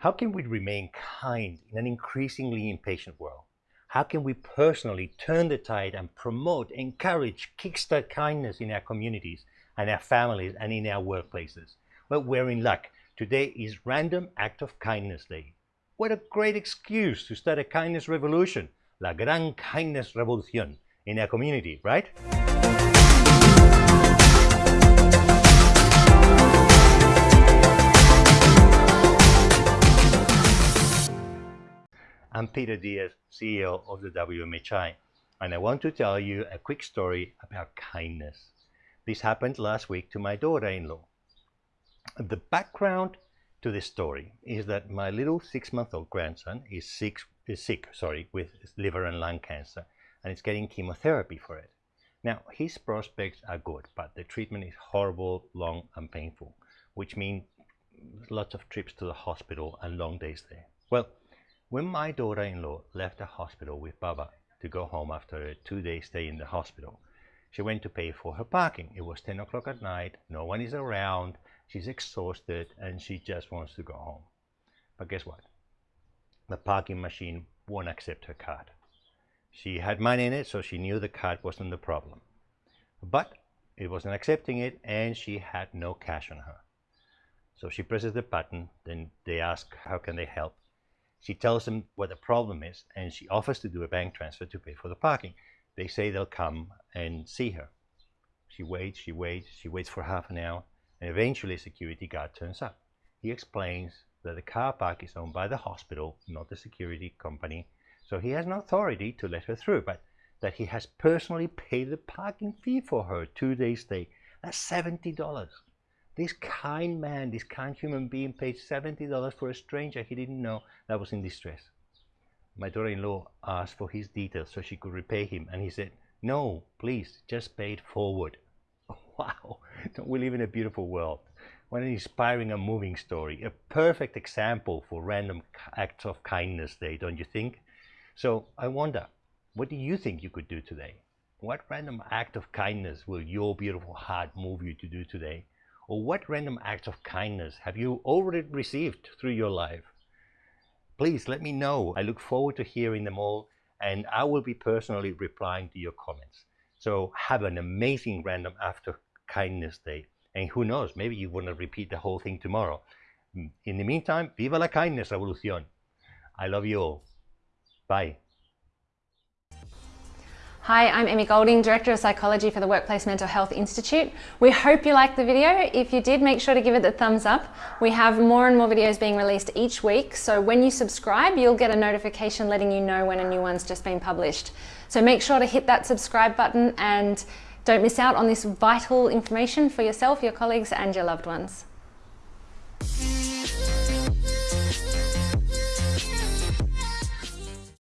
How can we remain kind in an increasingly impatient world? How can we personally turn the tide and promote, encourage, kickstart kindness in our communities and our families and in our workplaces? Well, we're in luck. Today is Random Act of Kindness Day. What a great excuse to start a kindness revolution, la gran kindness revolución, in our community, right? I'm Peter Diaz, CEO of the WMHI, and I want to tell you a quick story about kindness. This happened last week to my daughter-in-law. The background to this story is that my little six-month-old grandson is sick, is sick sorry, with liver and lung cancer, and is getting chemotherapy for it. Now, his prospects are good, but the treatment is horrible, long, and painful, which means lots of trips to the hospital and long days there. Well, when my daughter-in-law left the hospital with Baba to go home after a two-day stay in the hospital, she went to pay for her parking. It was 10 o'clock at night, no one is around, she's exhausted, and she just wants to go home. But guess what? The parking machine won't accept her card. She had money in it, so she knew the card wasn't the problem. But it wasn't accepting it, and she had no cash on her. So she presses the button, then they ask, how can they help? She tells them what the problem is and she offers to do a bank transfer to pay for the parking. They say they'll come and see her. She waits, she waits, she waits for half an hour and eventually a security guard turns up. He explains that the car park is owned by the hospital, not the security company, so he has no authority to let her through, but that he has personally paid the parking fee for her two days stay. That's $70. This kind man, this kind human being paid $70 for a stranger he didn't know that was in distress. My daughter-in-law asked for his details so she could repay him and he said, no, please, just pay it forward. Wow, don't we live in a beautiful world? What an inspiring and moving story. A perfect example for random acts of kindness day, don't you think? So I wonder, what do you think you could do today? What random act of kindness will your beautiful heart move you to do today? Or what random acts of kindness have you already received through your life? Please let me know. I look forward to hearing them all and I will be personally replying to your comments. So have an amazing random after kindness day. And who knows, maybe you want to repeat the whole thing tomorrow. In the meantime, viva la kindness revolución. I love you all. Bye. Hi, I'm Emmy Golding, Director of Psychology for the Workplace Mental Health Institute. We hope you liked the video. If you did, make sure to give it a thumbs up. We have more and more videos being released each week, so when you subscribe, you'll get a notification letting you know when a new one's just been published. So make sure to hit that subscribe button and don't miss out on this vital information for yourself, your colleagues and your loved ones.